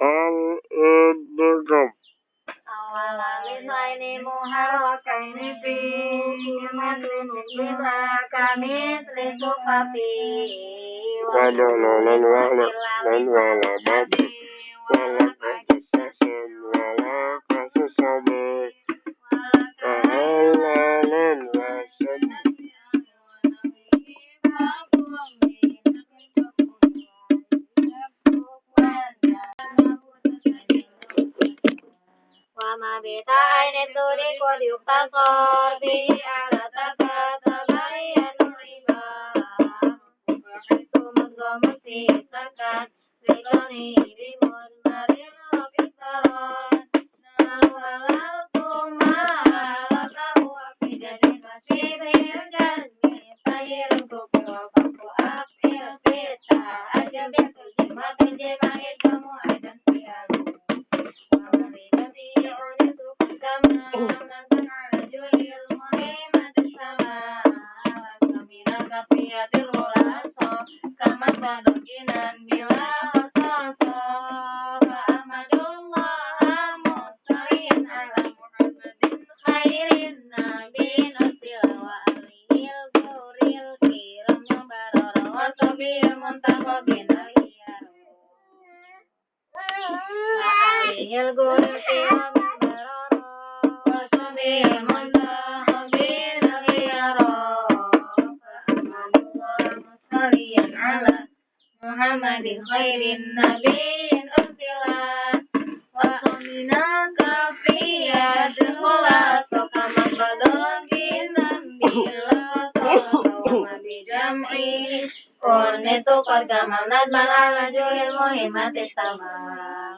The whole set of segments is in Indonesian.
al-idgham awala lisaini muharrakaini fi kalimatin mithla kamithli sufafi wa dalalan wa وما بتعين الدرك واليقتصر به على Ya, di luar asal, kamar bandung, inan, bilang. محمد خير النبي أرسلا وصلناك في يد الخلاص كما بدأنا بالله بجمعي كنت قد كملت بل على جل المهمة السماء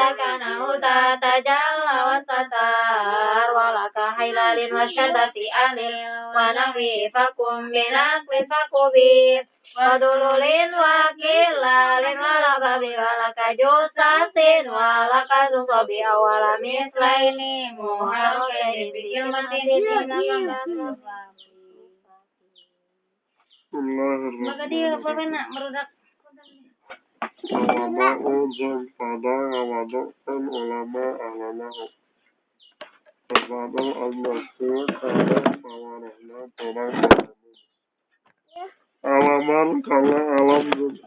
كان تتجلى وستار ولك حلال وشدة أهل ونحوه فكن بنقل فكبير ودلول وكلال ولك ولك جثث ولك تصب أول مثلين محركين بكلمة Havada uzun, fada havada ön olama alana hop. Kızların anlaştığı kara savarına dolan kalın. Alamar kala alamdır.